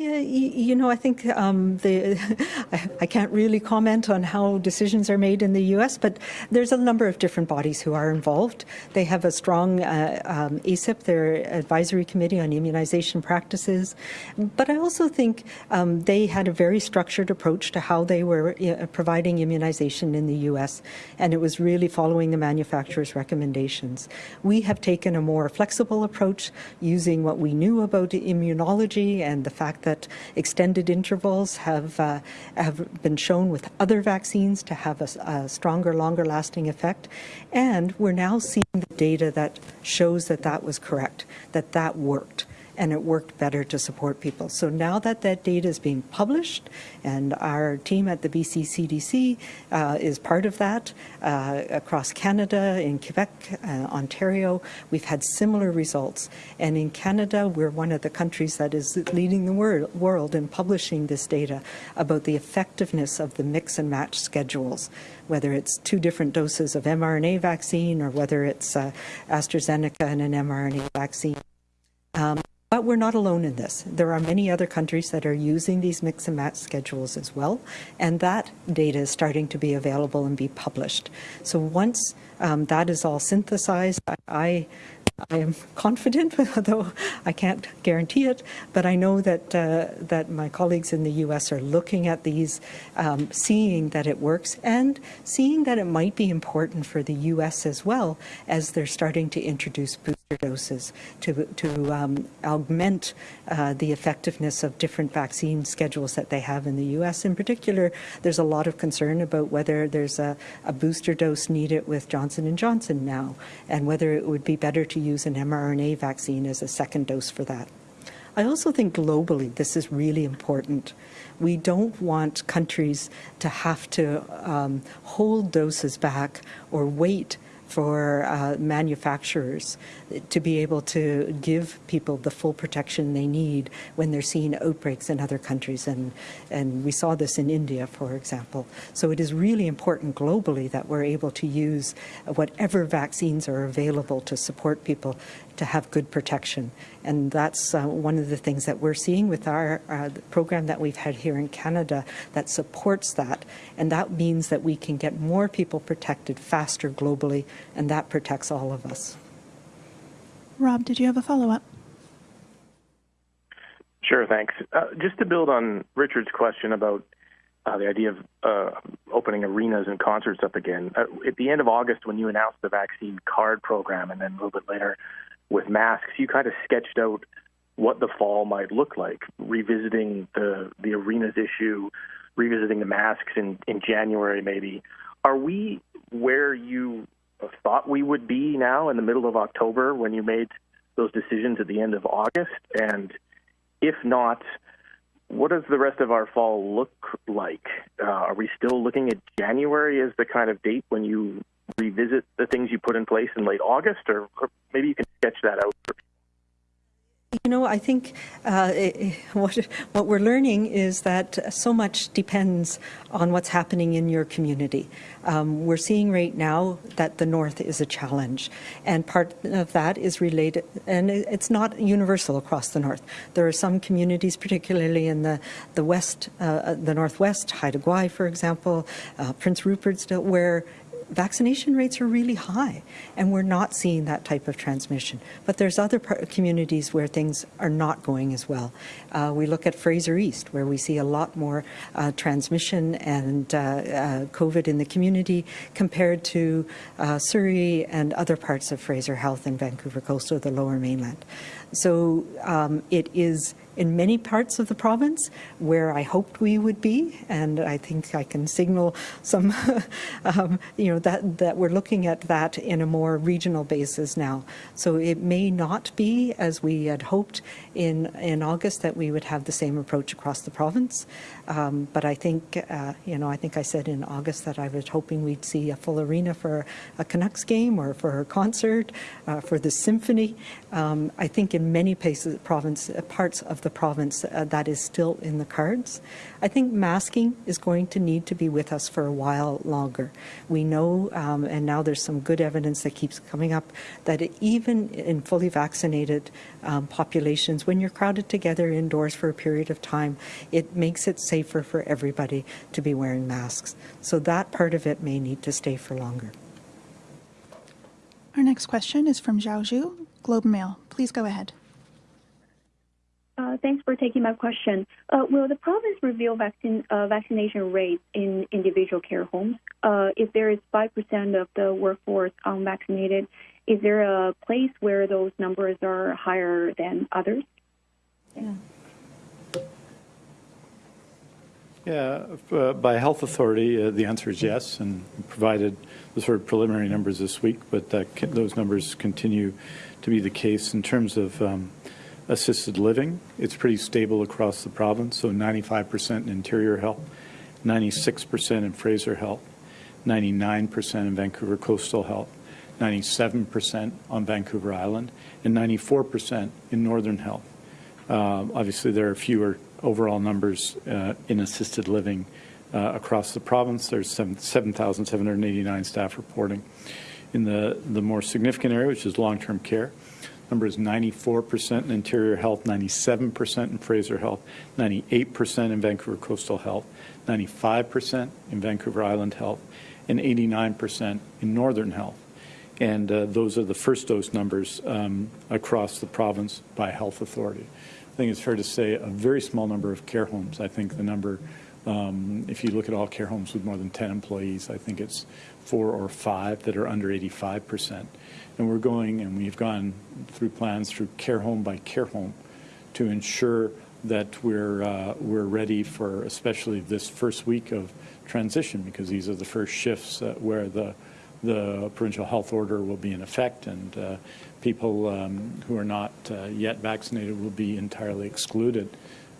Yeah, you, know, I think um, the, I can't really comment on how decisions are made in the U.S., but there's a number of different bodies who are involved. They have a strong uh, um, their advisory committee on immunization practices, but I also think um, they had a very structured approach to how they were uh, providing immunization in the U.S., and it was really following the manufacturer's recommendations. We have taken a more flexible approach using what we knew about immunology and the fact that that extended intervals have, uh, have been shown with other vaccines to have a, a stronger, longer lasting effect. And we're now seeing the data that shows that that was correct, that that worked. And it worked better to support people. So now that that data is being published, and our team at the BC CDC uh, is part of that uh, across Canada, in Quebec, uh, Ontario, we've had similar results. And in Canada, we're one of the countries that is leading the wor world in publishing this data about the effectiveness of the mix and match schedules, whether it's two different doses of mRNA vaccine or whether it's uh, AstraZeneca and an mRNA vaccine. Um, but we're not alone in this. There are many other countries that are using these mix and match schedules as well, and that data is starting to be available and be published. So once um, that is all synthesized, I, I am confident, though I can't guarantee it, but I know that uh, that my colleagues in the U.S. are looking at these, um, seeing that it works, and seeing that it might be important for the U.S. as well as they're starting to introduce booster doses to to um, augment uh, the effectiveness of different vaccine schedules that they have in the U.S. In particular, there's a lot of concern about whether there's a, a booster dose needed with Johnson and Johnson now, and whether it would be better to use an mRNA vaccine as a second dose for that. I also think globally this is really important. We don't want countries to have to um, hold doses back or wait for uh, manufacturers to be able to give people the full protection they need when they're seeing outbreaks in other countries. And, and we saw this in India, for example. So it is really important globally that we're able to use whatever vaccines are available to support people to have good protection. And that's uh, one of the things that we're seeing with our uh, program that we've had here in Canada that supports that. And that means that we can get more people protected faster globally, and that protects all of us. Rob, did you have a follow-up? Sure, thanks. Uh, just to build on Richard's question about uh, the idea of uh, opening arenas and concerts up again. Uh, at the end of August, when you announced the vaccine card program, and then a little bit later with masks, you kind of sketched out what the fall might look like, revisiting the the arenas issue, revisiting the masks in in January maybe. Are we where you thought we would be now in the middle of October when you made those decisions at the end of August? And if not, what does the rest of our fall look like? Uh, are we still looking at January as the kind of date when you revisit the things you put in place in late August, or, or maybe you can sketch that out you know, I think uh, what, what we're learning is that so much depends on what's happening in your community. Um, we're seeing right now that the North is a challenge, and part of that is related, and it's not universal across the North. There are some communities, particularly in the, the West, uh, the Northwest, Haida Gwaii, for example, uh, Prince Rupert's, where vaccination rates are really high, and we're not seeing that type of transmission. But there's other communities where things are not going as well. Uh, we look at Fraser East, where we see a lot more uh, transmission and uh, uh COVID in the community compared to uh, Surrey and other parts of Fraser Health and Vancouver Coastal, the lower mainland. So um, it is in many parts of the province where I hoped we would be, and I think I can signal some, um, you know, that, that we're looking at that in a more regional basis now. So it may not be as we had hoped in, in August that we would have the same approach across the province. Um, but I think, uh, you know, I think I said in August that I was hoping we'd see a full arena for a Canucks game or for a concert, uh, for the symphony. Um, I think in many places, province, uh, parts of the province, uh, that is still in the cards. I think masking is going to need to be with us for a while longer. We know, um, and now there's some good evidence that keeps coming up, that even in fully vaccinated um, populations, when you're crowded together indoors for a period of time, it makes it safer for everybody to be wearing masks. So that part of it may need to stay for longer. Our next question is from Xiao Xu, Globe Mail. Please go ahead. Uh, thanks for taking my question. Uh, will the province reveal uh, vaccination rates in individual care homes? If there is 5% of the workforce unvaccinated, is there a place where those numbers are higher than others? Yeah. Yeah, by health authority, the answer is yes, and provided the sort of preliminary numbers this week, but those numbers continue to be the case in terms of um, assisted living, it's pretty stable across the province, so 95% in Interior Health, 96% in Fraser Health, 99% in Vancouver Coastal Health, 97% on Vancouver Island, and 94% in Northern Health. Uh, obviously, there are fewer overall numbers uh, in assisted living uh, across the province. There's 7,789 staff reporting. In the, the more significant area, which is long-term care, number is 94% in Interior Health, 97% in Fraser Health, 98% in Vancouver Coastal Health, 95% in Vancouver Island Health, and 89% in Northern Health. And uh, those are the first dose numbers um, across the province by health authority. I think it's fair to say a very small number of care homes. I think the number, um, if you look at all care homes with more than 10 employees, I think it's four or five that are under 85%. And we're going, and we've gone through plans through care home by care home to ensure that we're, uh, we're ready for especially this first week of transition because these are the first shifts uh, where the, the provincial health order will be in effect and uh, people um, who are not uh, yet vaccinated will be entirely excluded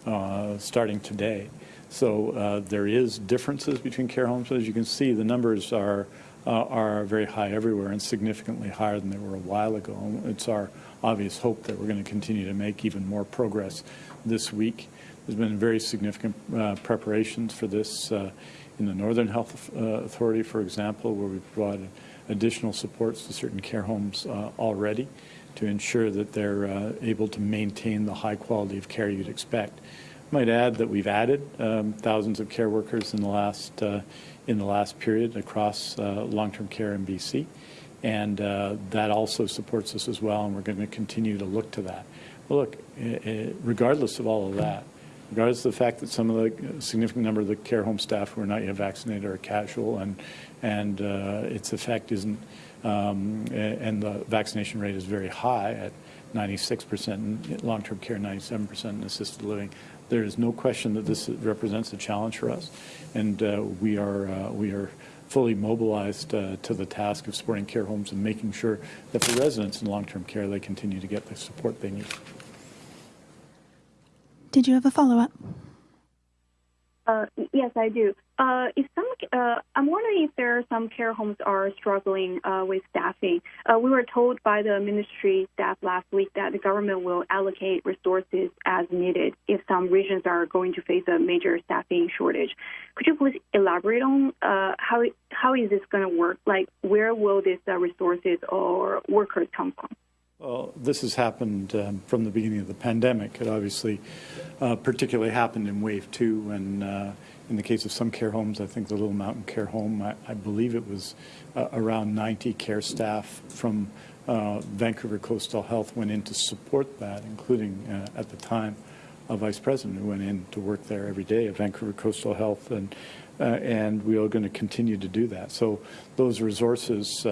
uh, starting today. So uh, there is differences between care homes. As you can see, the numbers are uh, are very high everywhere and significantly higher than they were a while ago. It's our obvious hope that we're going to continue to make even more progress this week. There's been very significant uh, preparations for this uh, in the Northern Health uh, Authority, for example, where we've provided additional supports to certain care homes uh, already to ensure that they're able to maintain the high quality of care you'd expect. Might add that we've added um, thousands of care workers in the last uh, in the last period across uh, long-term care in BC, and uh, that also supports us as well, and we're going to continue to look to that. Well, look, regardless of all of that, regardless of the fact that some of the significant number of the care home staff who are not yet vaccinated are casual and and uh, its effect isn't um, and the vaccination rate is very high at 96% in long-term care, 97% in assisted living. There is no question that this represents a challenge for us, and uh, we are uh, we are fully mobilized uh, to the task of supporting care homes and making sure that for residents in long-term care they continue to get the support they need. Did you have a follow-up? Uh, yes, I do. Uh, if some, uh, I'm wondering if there are some care homes are struggling uh, with staffing. Uh, we were told by the ministry staff last week that the government will allocate resources as needed if some regions are going to face a major staffing shortage. Could you please elaborate on how how is this going to work? Like, where will these resources or workers come from? Well, this has happened um, from the beginning of the pandemic. It obviously uh, particularly happened in wave two when, uh, in the case of some care homes, I think the Little Mountain Care Home, I, I believe it was uh, around 90 care staff from uh, Vancouver Coastal Health went in to support that, including uh, at the time a vice president who went in to work there every day at Vancouver Coastal Health, and uh, and we are going to continue to do that. So those resources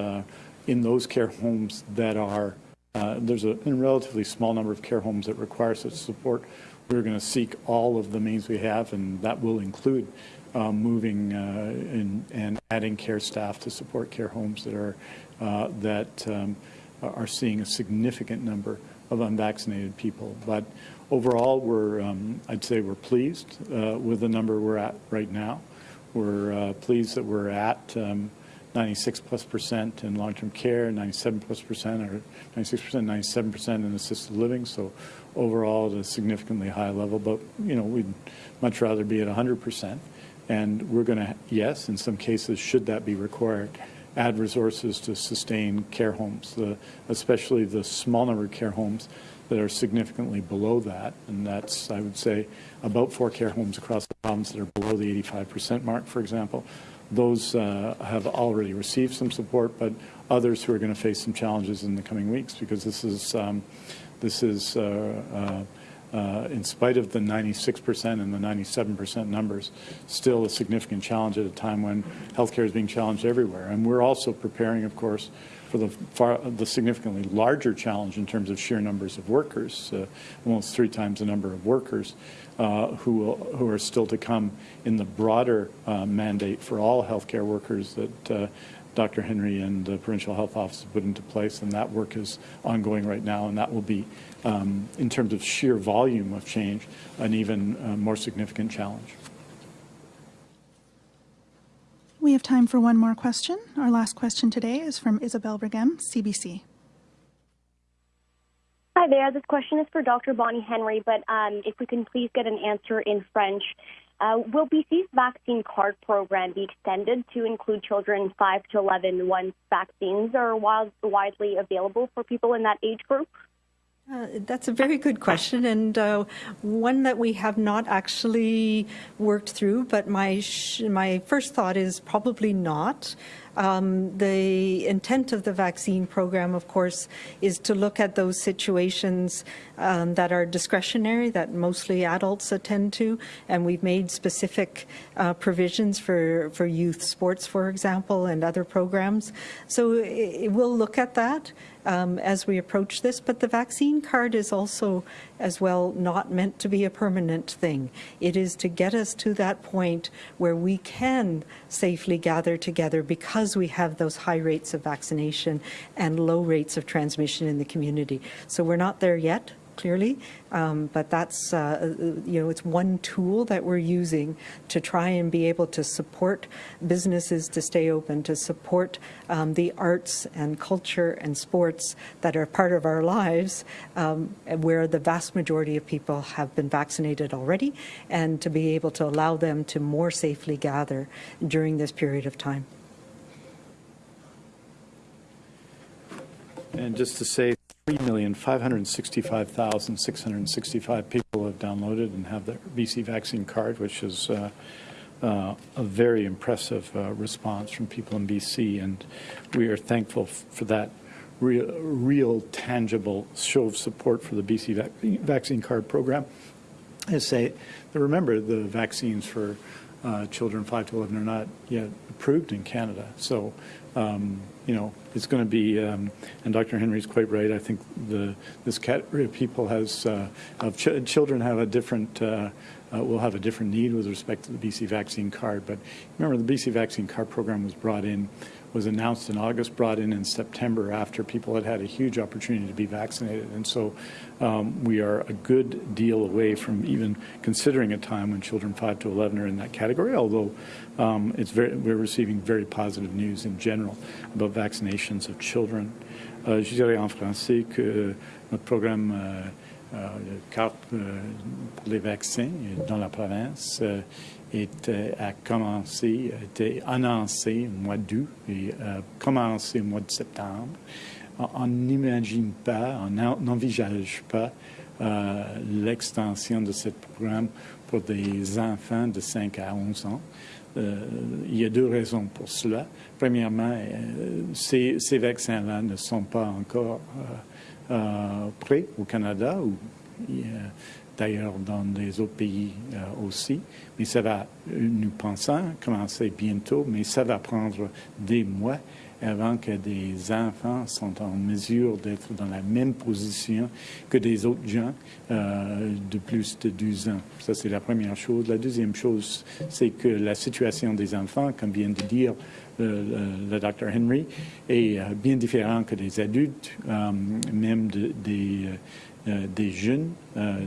in those care homes that are uh, there's a, a, relatively small number of care homes that require such support. We're going to seek all of the means we have, and that will include uh, moving uh, in, and adding care staff to support care homes that are uh, that um, are seeing a significant number of unvaccinated people. But overall, we're um, I'd say we're pleased uh, with the number we're at right now. We're pleased that we're at. Um, 96 plus percent in long-term care, 97 plus percent, or 96 percent, 97 percent in assisted living. So overall, at a significantly high level. But you know, we'd much rather be at 100 percent. And we're going to, yes, in some cases, should that be required, add resources to sustain care homes, the, especially the small number of care homes that are significantly below that. And that's, I would say, about four care homes across the province that are below the 85 percent mark, for example. Those uh, have already received some support, but others who are going to face some challenges in the coming weeks because this is um, this is uh, uh, uh in spite of the 96% and the 97% numbers, still a significant challenge at a time when healthcare is being challenged everywhere. And we're also preparing, of course, for the, far, the significantly larger challenge in terms of sheer numbers of workers, uh, almost three times the number of workers uh, who, will, who are still to come in the broader uh, mandate for all healthcare workers that uh, Dr. Henry and the provincial health office have put into place, and that work is ongoing right now, and that will be, um, in terms of sheer volume of change, an even uh, more significant challenge. We have time for one more question. Our last question today is from Isabelle Brigham, CBC. Hi there. This question is for Dr. Bonnie Henry, but um, if we can please get an answer in French. Uh, will BC's vaccine card program be extended to include children 5 to 11 once vaccines are widely available for people in that age group? Uh, that's a very good question, and uh, one that we have not actually worked through. But my my first thought is probably not. Um, the intent of the vaccine program, of course, is to look at those situations um, that are discretionary, that mostly adults attend to, and we've made specific uh, provisions for, for youth sports, for example, and other programs. So it, it will look at that um, as we approach this, but the vaccine card is also as well not meant to be a permanent thing. It is to get us to that point where we can safely gather together because we have those high rates of vaccination and low rates of transmission in the community. So we're not there yet, clearly, um, but that's, uh, you know, it's one tool that we're using to try and be able to support businesses to stay open, to support um, the arts and culture and sports that are part of our lives, um, where the vast majority of people have been vaccinated already, and to be able to allow them to more safely gather during this period of time. And just to say, 3,565,665 people have downloaded and have their BC vaccine card, which is uh, uh, a very impressive uh, response from people in BC. And we are thankful for that real, real tangible show of support for the BC vac vaccine card program. I say, remember the vaccines for uh, children 5 to 11 are not yet approved in Canada. So um, you know, it's going to be, um, and Dr. Henry's quite right. I think the this category of people has, uh, of ch children have a different, uh, uh, will have a different need with respect to the BC vaccine card. But remember, the BC vaccine card program was brought in was announced in August, brought in in September after people had had a huge opportunity to be vaccinated. And so um, we are a good deal away from even considering a time when children 5 to 11 are in that category, although um, it's very, we're receiving very positive news in general about vaccinations of children. Uh, je dirais en français que notre programme euh, euh, carte euh, pour les vaccins dans la province a commencé, a été annoncé au mois d'août et a commencé au mois de septembre. On n'imagine pas, on n'envisage pas euh, l'extension de ce programme pour des enfants de 5 à 11 ans. Euh, il y a deux raisons pour cela. Premièrement, euh, ces, vaccins-là ne sont pas encore prêts au Canada, d'ailleurs dans les autres pays euh, aussi. Mais ça va, nous pensons, commencer bientôt, mais ça va prendre des mois avant que des enfants sont en mesure d'être dans la même position que des autres gens euh, de plus de 12 ans. Ça, c'est la première chose. La deuxième chose, c'est que la situation des enfants, comme vient de dire le, docteur Henry, est euh, bien différente que des adultes, même des euh, des jeunes euh,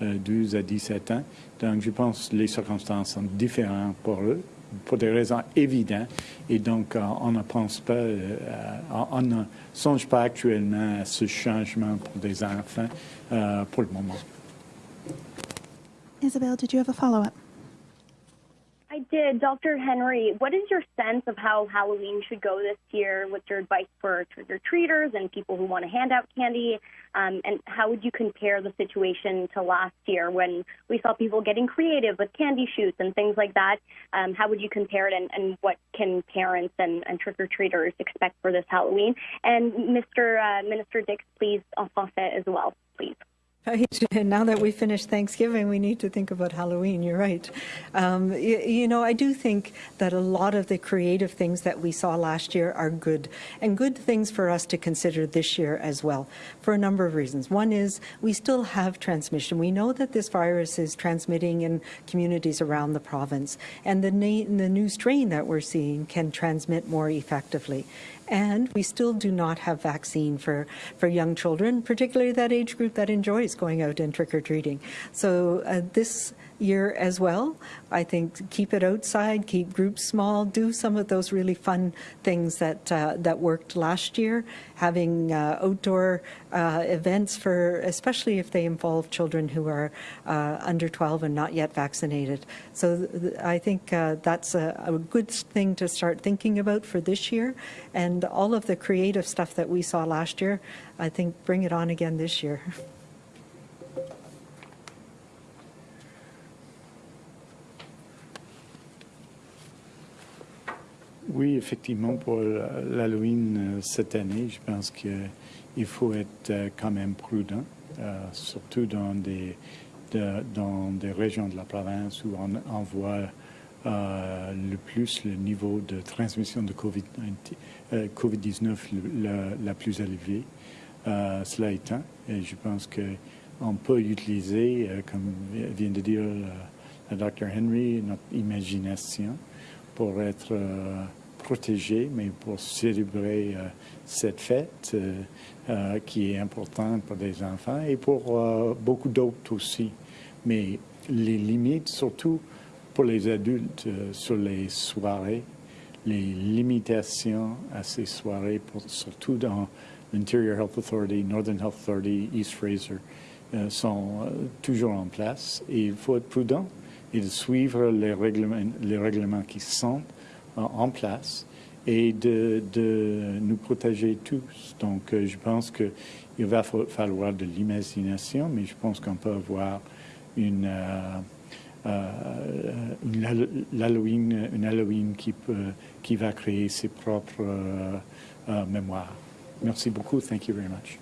de 12 euh, à 17 ans. Donc, je pense que les circonstances sont différentes pour eux, pour des raisons évidentes. Et donc, on ne pense pas, on ne songe pas actuellement à ce changement pour des enfants pour le moment. Isabel, did you have a follow-up? I did. Dr. Henry, what is your sense of how Halloween should go this year? What's your advice for trick or treaters and people who want to hand out candy? Um, and how would you compare the situation to last year when we saw people getting creative with candy chutes and things like that? Um, how would you compare it, and, and what can parents and, and trick or treaters expect for this Halloween? And Mr. Uh, Minister Dix, please en français as well, please. Now that we finished Thanksgiving, we need to think about Halloween. You're right. Um, you, you, know, I do think that a lot of the creative things that we saw last year are good and good things for us to consider this year as well for a number of reasons. One is we still have transmission. We know that this virus is transmitting in communities around the province and the, the new strain that we're seeing can transmit more effectively. And we still do not have vaccine for, for young children, particularly that age group that enjoys going out and trick-or-treating. So uh, this year as well. I think keep it outside, keep groups small, do some of those really fun things that uh, that worked last year. Having uh, outdoor uh, events for, especially if they involve children who are uh, under 12 and not yet vaccinated. So I think uh, that's a, a good thing to start thinking about for this year. And all of the creative stuff that we saw last year, I think bring it on again this year. Oui, effectivement, pour l'Halloween euh, cette année, je pense qu'il faut être euh, quand même prudent, euh, surtout dans des, de, dans des régions de la province où on, voit le plus le niveau de transmission de COVID-19 COVID la, la, plus élevée. Cela étant, et je pense qu'on peut utiliser, comme vient de dire le Dr. Henry, notre imagination pour être euh, protégé, mais pour célébrer euh, cette fête euh, qui est importante pour les enfants et pour beaucoup d'autres aussi. Mais les limites, surtout pour les adultes, sur les soirées, les limitations à ces soirées, pour, surtout dans l'Interior Health Authority, Northern Health Authority, East Fraser, sont toujours en place. Il faut être prudent et suivre les règlements, les règlements qui sont en place et de, de, nous protéger tous. Donc, euh, je pense qu'il va falloir de l'imagination, mais je pense qu'on peut avoir une, euh, euh, une, Halloween, une Halloween qui, peut, qui va créer ses propres mémoires. Merci beaucoup. Thank you very much.